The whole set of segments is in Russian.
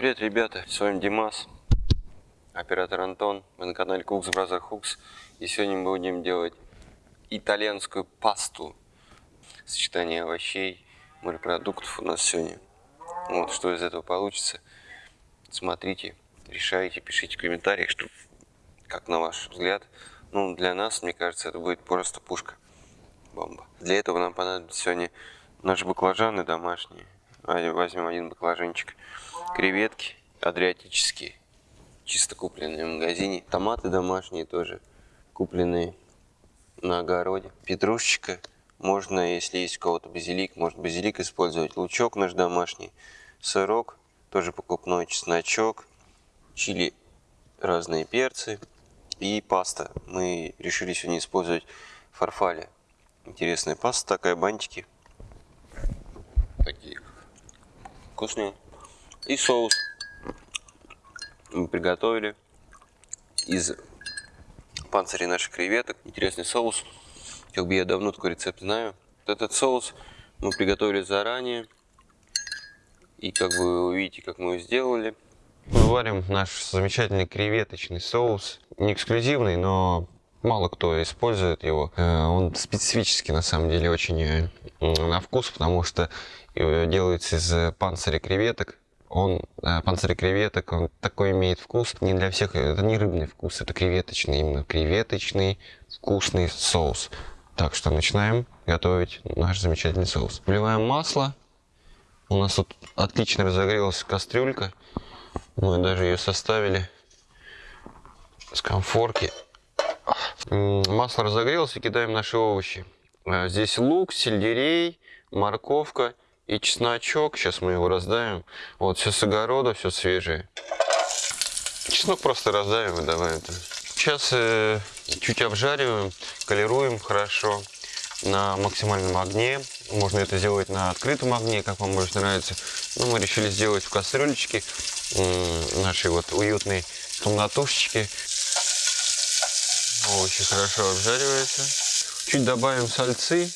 Привет, ребята, с вами Димас, оператор Антон, мы на канале Cooks Brother Hooks, и сегодня мы будем делать итальянскую пасту, сочетание овощей, морепродуктов у нас сегодня. Вот, что из этого получится, смотрите, решайте, пишите в комментариях, что, как на ваш взгляд, ну, для нас, мне кажется, это будет просто пушка, бомба. Для этого нам понадобится сегодня наши баклажаны домашние, возьмем один баклажанчик, креветки адриатические, чисто купленные в магазине. Томаты домашние тоже, купленные на огороде. Петрушечка, можно, если есть у кого-то базилик, можно базилик использовать. Лучок наш домашний, сырок, тоже покупной, чесночок, чили, разные перцы и паста. Мы решили сегодня использовать фарфали. Интересная паста такая, бантики. Такие вкусные. И соус мы приготовили из панцирей наших креветок. Интересный соус. Как бы я давно такой рецепт знаю. Вот этот соус мы приготовили заранее. И как бы вы увидите, как мы его сделали. Мы варим наш замечательный креветочный соус. Не эксклюзивный, но мало кто использует его. Э, он специфический, на самом деле, очень э, на вкус, потому что делается из панциря креветок он, э, панцирь креветок, он такой имеет вкус. Не для всех, это не рыбный вкус, это креветочный, именно креветочный вкусный соус. Так что начинаем готовить наш замечательный соус. Вливаем масло. У нас тут отлично разогрелась кастрюлька. Мы даже ее составили с комфорки. Масло разогрелось и кидаем наши овощи. Э, здесь лук, сельдерей, морковка и чесночок. Сейчас мы его раздавим. Вот, все с огорода, все свежее. Чеснок просто раздавим и давай это. Сейчас э, чуть обжариваем, колируем хорошо на максимальном огне. Можно это сделать на открытом огне, как вам больше нравится. Но мы решили сделать в кастрюлечке э, нашей вот уютной комнатушечки. Овощи хорошо обжариваются. Чуть добавим сальцы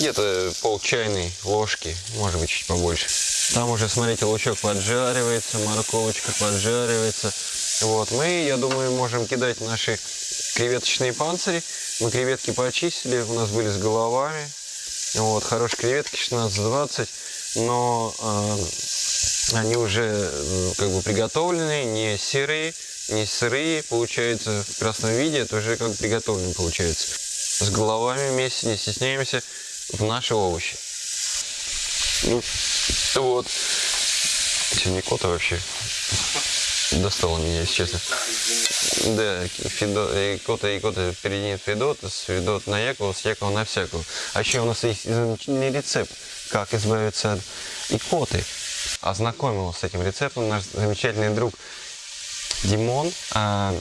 где-то пол чайной ложки, может быть чуть побольше. Там уже, смотрите, лучок поджаривается, морковочка поджаривается. Вот, мы, я думаю, можем кидать наши креветочные панцири. Мы креветки почистили, у нас были с головами. Вот, хорошие креветки, 16-20, но э, они уже как бы приготовленные, не сырые, не сырые, получается, в красном виде, это уже как приготовленные получается. С головами вместе, не стесняемся в наши овощи. Ну, вот. Сегодня кота вообще достала меня, если честно. Да, Фидо, и кота, и кота впереди Федот, с Федот на Якова, с Якова на всякого. А еще у нас есть замечательный рецепт, как избавиться от икоты. Ознакомил с этим рецептом наш замечательный друг Димон. А,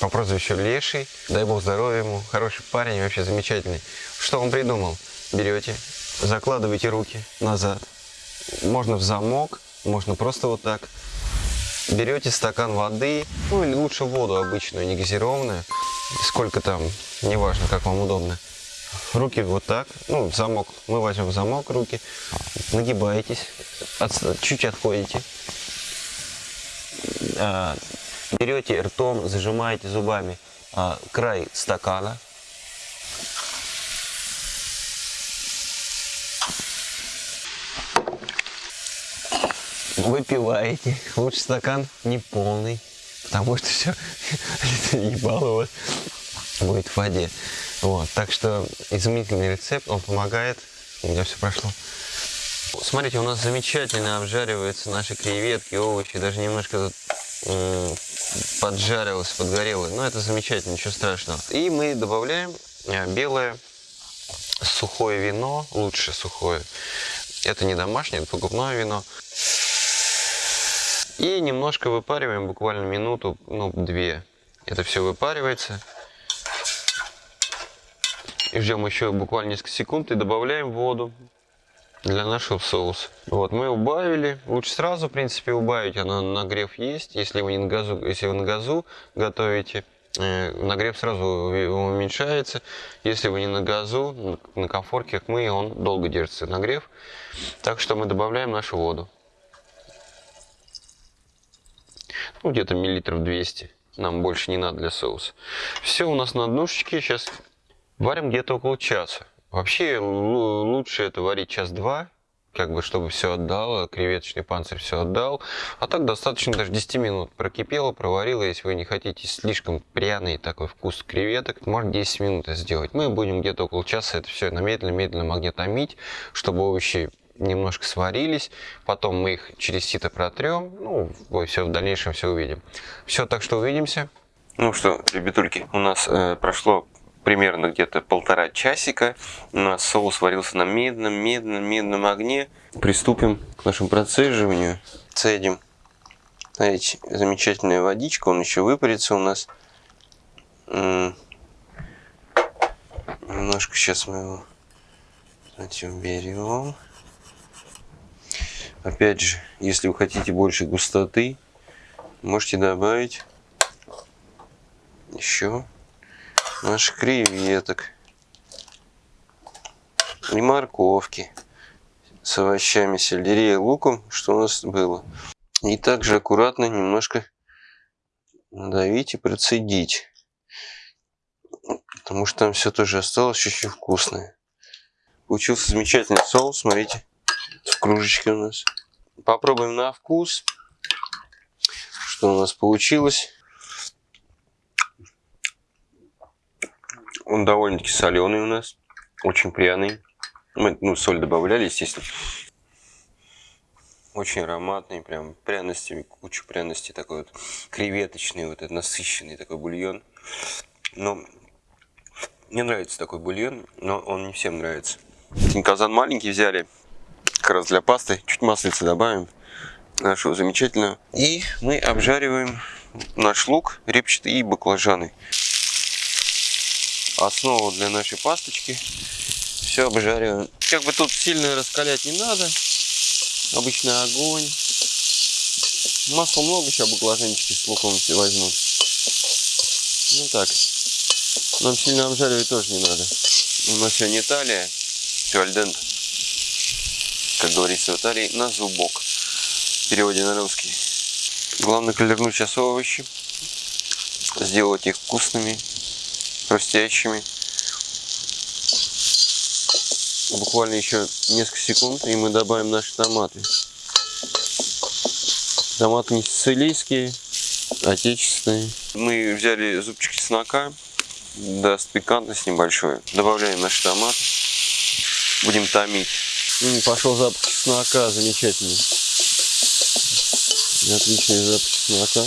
по прозвищу Леший. Дай бог здоровья ему. Хороший парень, вообще замечательный. Что он придумал? Берете, закладываете руки назад. Можно в замок, можно просто вот так. Берете стакан воды, ну или лучше воду обычную, не газированную. Сколько там, неважно, как вам удобно. Руки вот так, ну, в замок. Мы возьмем в замок руки. Нагибаетесь, от, чуть отходите. А, берете ртом, зажимаете зубами а, край стакана. Выпиваете. Лучше стакан не полный, потому что все ебало у будет в воде. Вот, так что изумительный рецепт, он помогает. У меня все прошло. Смотрите, у нас замечательно обжариваются наши креветки, овощи, даже немножко поджарилось, подгорело. Но это замечательно, ничего страшного. И мы добавляем э, белое сухое вино, лучше сухое. Это не домашнее, это покупное вино. И немножко выпариваем, буквально минуту, ну, две. Это все выпаривается. И ждем еще буквально несколько секунд и добавляем воду для нашего соуса. Вот, мы убавили. Лучше сразу, в принципе, убавить. Она нагрев есть. Если вы не на газу, если вы на газу готовите, э, нагрев сразу уменьшается. Если вы не на газу, на комфорке, как мы, он долго держится нагрев. Так что мы добавляем нашу воду. Ну, где-то миллилитров 200. Нам больше не надо для соуса. Все у нас на днушечке. Сейчас варим где-то около часа. Вообще лучше это варить час-два, как бы чтобы все отдало, креветочный панцирь все отдал. А так достаточно даже 10 минут прокипело, проварило. Если вы не хотите слишком пряный такой вкус креветок, можно 10 минут сделать. Мы будем где-то около часа это все на медленно-медленном огне томить, чтобы овощи немножко сварились, потом мы их через сито протрем, ну, вы все в дальнейшем все увидим. Все, так что увидимся. Ну что, ребятульки, у нас э, прошло примерно где-то полтора часика. У нас соус варился на медленном, медленном, медленном огне. Приступим к нашему процеживанию. Цедим. Смотрите, замечательная водичка, он еще выпарится у нас. Немножко сейчас мы его знаете, уберем. Опять же, если вы хотите больше густоты, можете добавить еще наших креветок и морковки с овощами, сельдерея, луком, что у нас было. И также аккуратно немножко надавить и процедить. Потому что там все тоже осталось очень вкусное. Получился замечательный соус, смотрите в кружечке у нас. Попробуем на вкус, что у нас получилось. Он довольно-таки соленый у нас, очень пряный. Мы ну, соль добавляли, естественно. Очень ароматный, прям пряностями, куча пряностей, такой вот креветочный, вот этот насыщенный такой бульон. Но мне нравится такой бульон, но он не всем нравится. Казан маленький взяли, как раз для пасты. Чуть маслица добавим нашего замечательного. И мы обжариваем наш лук репчатый и баклажаны. Основу для нашей пасточки. Все обжариваем. Как бы тут сильно раскалять не надо. Обычный огонь. Масла много, сейчас баклажанчики с луком все возьмут. Ну так. Нам сильно обжаривать тоже не надо. У нас сегодня Италия. Все альдент как говорится в Италии, на зубок. В переводе на русский. Главное колернуть сейчас овощи. Сделать их вкусными, хрустящими. Буквально еще несколько секунд, и мы добавим наши томаты. Томаты не сицилийские, отечественные. Мы взяли зубчик чеснока, даст пикантность небольшой. Добавляем наши томаты. Будем томить. Пошел запах чеснока, замечательный. Отличный запах чеснока.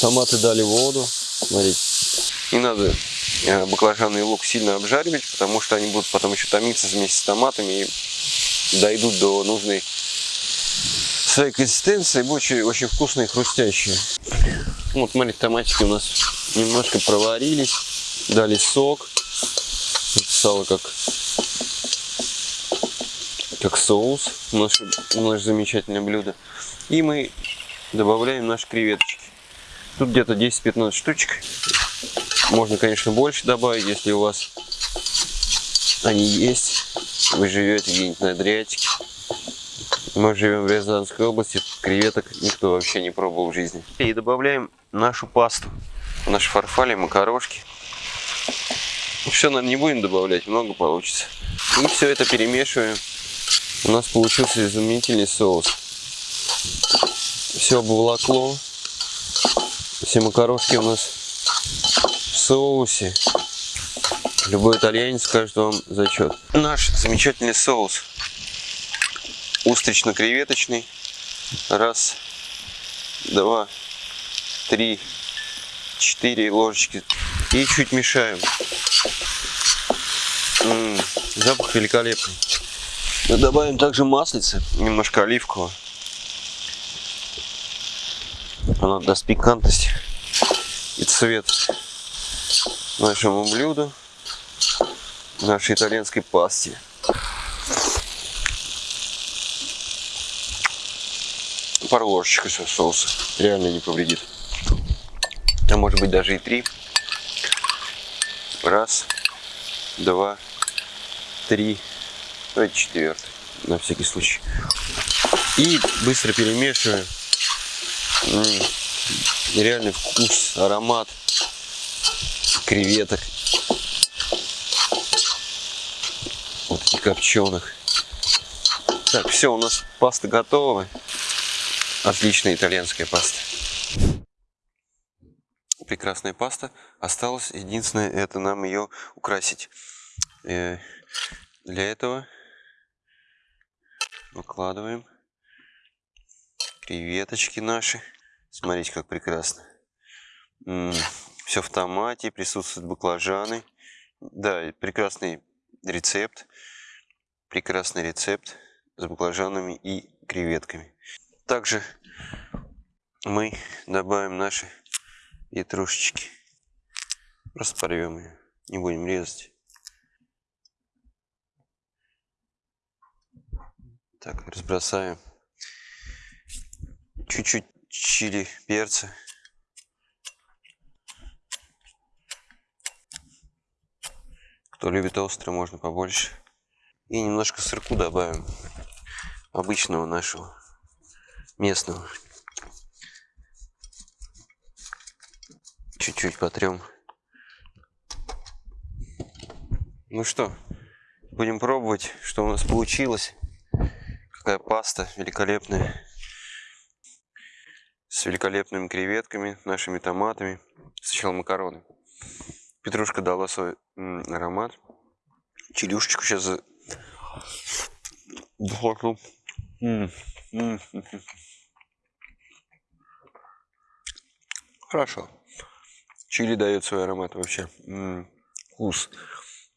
Томаты дали воду, смотрите. Не надо баклажаны и лук сильно обжаривать, потому что они будут потом еще томиться вместе с томатами и дойдут до нужной своей консистенции, будет очень, очень вкусные и хрустящие. Вот, смотрите, томатики у нас немножко проварились, дали сок. Стало как как соус, наше, наше замечательное блюдо. И мы добавляем наши креветочки. Тут где-то 10-15 штучек. Можно, конечно, больше добавить, если у вас они есть. Вы живете где-нибудь на Адриатике. Мы живем в Рязанской области, креветок никто вообще не пробовал в жизни. И добавляем нашу пасту, наши фарфали, макарошки. Все, наверное, не будем добавлять, много получится. И все это перемешиваем у нас получился изумительный соус. Все обволокло. Все макарошки у нас соусе. Любой итальянец скажет вам зачет. Наш замечательный соус. Устрично-креветочный. Раз, два, три, четыре ложечки. И чуть мешаем. М -м, запах великолепный. Мы добавим также маслица, немножко оливкового. Она даст пикантность и цвет нашему блюду, нашей итальянской пасте. Пару ложечек соуса реально не повредит. А может быть даже и три. Раз, два, три, давайте четвертый, на всякий случай. И быстро перемешиваем. М, Нереальный вкус, аромат креветок. Вот таких копченых. Так, все, у нас паста готова. Отличная итальянская паста. Прекрасная паста. Осталось единственное, это нам ее украсить. Э, Для этого выкладываем креветочки наши. Смотрите, как прекрасно. Все в томате, присутствуют баклажаны. Да, прекрасный рецепт. Прекрасный рецепт с баклажанами и креветками. Также мы добавим наши петрушечки. Просто порвем ее. Не будем резать. Так, разбросаем. Чуть-чуть чили перца. Кто любит острое, можно побольше. И немножко сырку добавим. Обычного нашего. Местного. Чуть-чуть потрем. Ну что, будем пробовать, что у нас получилось. Какая паста великолепная. С великолепными креветками, нашими томатами. Сначала макароны. Петрушка дала свой аромат. Чилюшечку сейчас за... захватну. М, м, м. Хорошо. Чили дает свой аромат вообще. М, Вкус.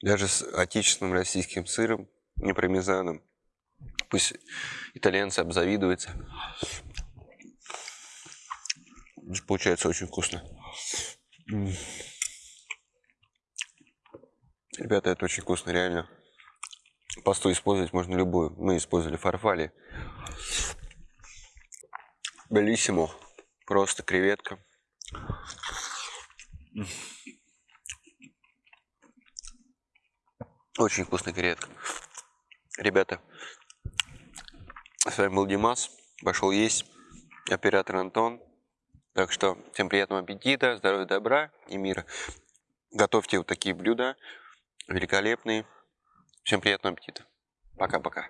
Даже с отечественным российским сыром, не пармезаном. Пусть итальянцы обзавидуются. Получается очень вкусно. М. Ребята, это очень вкусно, реально. Пасту использовать можно любую. Мы использовали фарфали. Белиссимо. Просто креветка. Очень вкусная креветка. Ребята, с вами был Димас. Пошел есть. Оператор Антон. Так что всем приятного аппетита, здоровья, добра и мира. Готовьте вот такие блюда великолепные. Всем приятного аппетита. Пока-пока.